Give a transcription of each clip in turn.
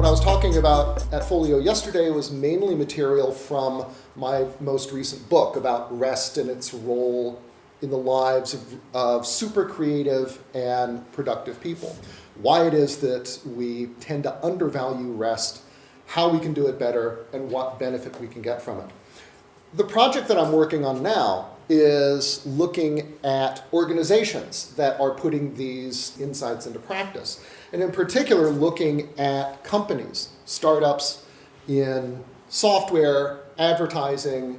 What I was talking about at Folio yesterday was mainly material from my most recent book about rest and its role in the lives of, of super creative and productive people. Why it is that we tend to undervalue rest, how we can do it better, and what benefit we can get from it. The project that I'm working on now is looking at organizations that are putting these insights into practice. And in particular, looking at companies, startups in software, advertising,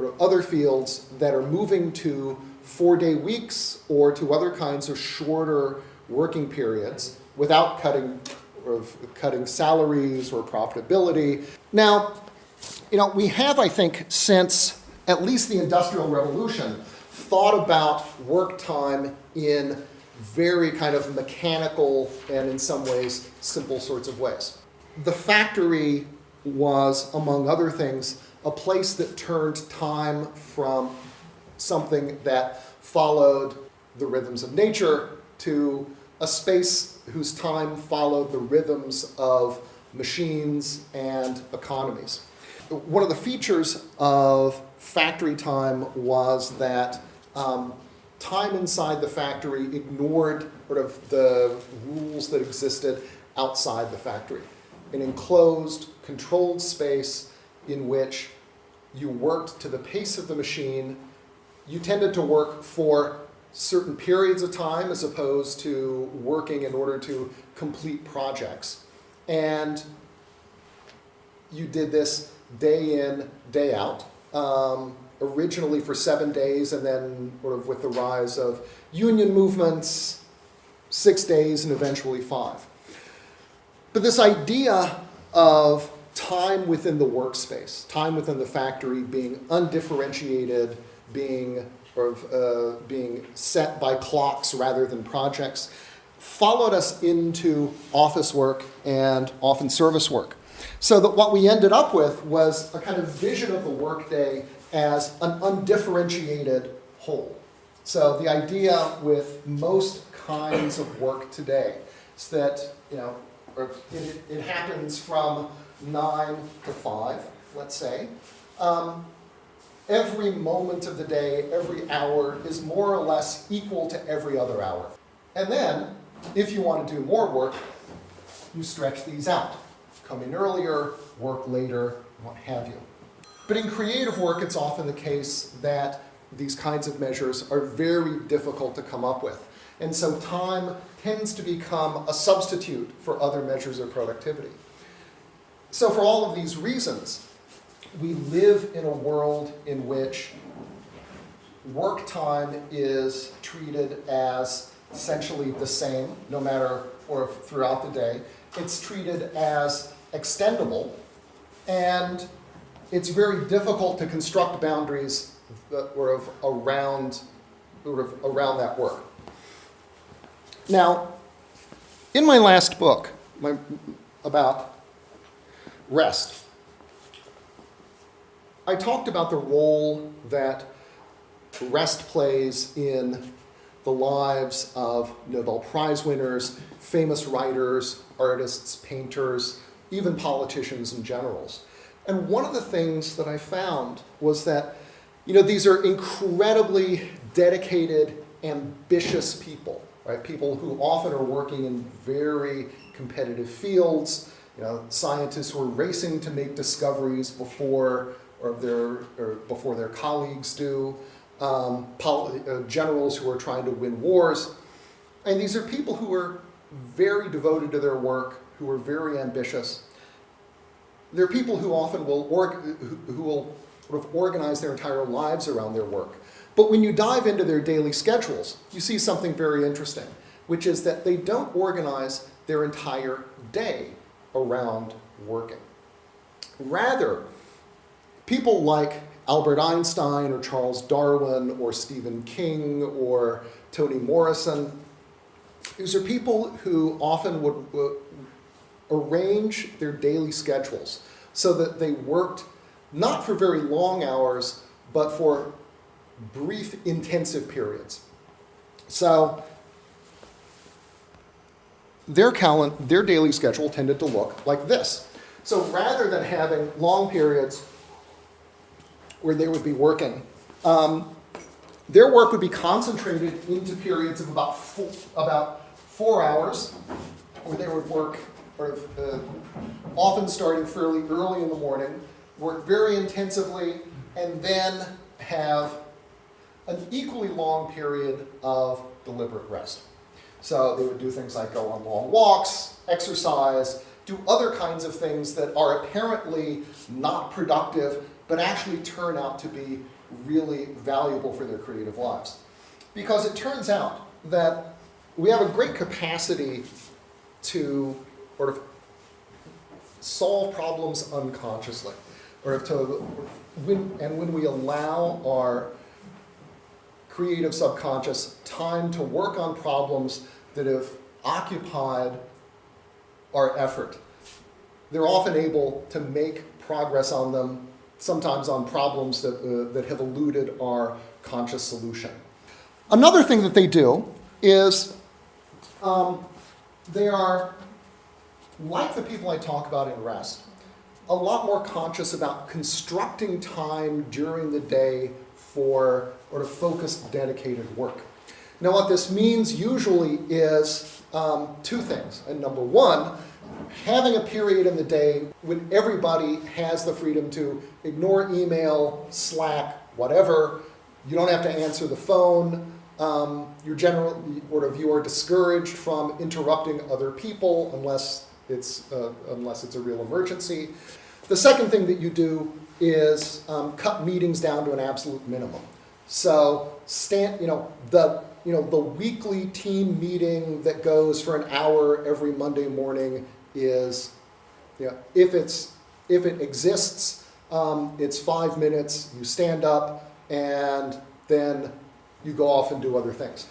or other fields that are moving to four-day weeks or to other kinds of shorter working periods without cutting or cutting salaries or profitability. Now, you know, we have, I think, since at least the Industrial Revolution, thought about work time in very kind of mechanical and in some ways simple sorts of ways. The factory was, among other things, a place that turned time from something that followed the rhythms of nature to a space whose time followed the rhythms of machines and economies. One of the features of factory time was that um, time inside the factory ignored sort of the rules that existed outside the factory. An enclosed, controlled space in which you worked to the pace of the machine. You tended to work for certain periods of time as opposed to working in order to complete projects. And you did this day in, day out. Um, originally for seven days, and then sort of with the rise of union movements, six days, and eventually five. But this idea of time within the workspace, time within the factory being undifferentiated, being or uh, being set by clocks rather than projects, followed us into office work and often service work. So that what we ended up with was a kind of vision of the workday as an undifferentiated whole. So the idea with most kinds of work today is that, you know, it, it happens from nine to five, let's say. Um, every moment of the day, every hour is more or less equal to every other hour. And then, if you want to do more work, you stretch these out. Come in earlier, work later, what have you. But in creative work, it's often the case that these kinds of measures are very difficult to come up with. And so time tends to become a substitute for other measures of productivity. So for all of these reasons, we live in a world in which work time is treated as essentially the same, no matter or throughout the day. It's treated as extendable, and it's very difficult to construct boundaries that were of around, sort of around that work. Now, in my last book my, about rest, I talked about the role that rest plays in the lives of Nobel Prize winners, famous writers, artists, painters, even politicians and generals. And one of the things that I found was that, you know, these are incredibly dedicated, ambitious people, right? People who often are working in very competitive fields, you know, scientists who are racing to make discoveries before or their or before their colleagues do, um, uh, generals who are trying to win wars. And these are people who are very devoted to their work, who are very ambitious, there are people who often will, who will sort of organize their entire lives around their work. But when you dive into their daily schedules, you see something very interesting, which is that they don't organize their entire day around working. Rather, people like Albert Einstein or Charles Darwin or Stephen King or Toni Morrison, these are people who often would, arrange their daily schedules so that they worked not for very long hours, but for brief intensive periods. So their calen- their daily schedule tended to look like this. So rather than having long periods where they would be working, um, their work would be concentrated into periods of about four, about four hours, where they would work, or uh, often starting fairly early in the morning, work very intensively, and then have an equally long period of deliberate rest. So they would do things like go on long walks, exercise, do other kinds of things that are apparently not productive, but actually turn out to be really valuable for their creative lives. Because it turns out that we have a great capacity to sort of solve problems unconsciously, or to, when, and when we allow our creative subconscious time to work on problems that have occupied our effort. They're often able to make progress on them, sometimes on problems that, uh, that have eluded our conscious solution. Another thing that they do is um, they are, like the people I talk about in rest, a lot more conscious about constructing time during the day for sort of focused, dedicated work. Now, what this means usually is um, two things. And number one, having a period in the day when everybody has the freedom to ignore email, Slack, whatever. You don't have to answer the phone. Um, you're generally, sort of, you are discouraged from interrupting other people unless it's, uh, unless it's a real emergency. The second thing that you do is um, cut meetings down to an absolute minimum. So, stand, you know, the you know the weekly team meeting that goes for an hour every Monday morning is, you know, if it's if it exists, um, it's five minutes. You stand up and then you go off and do other things.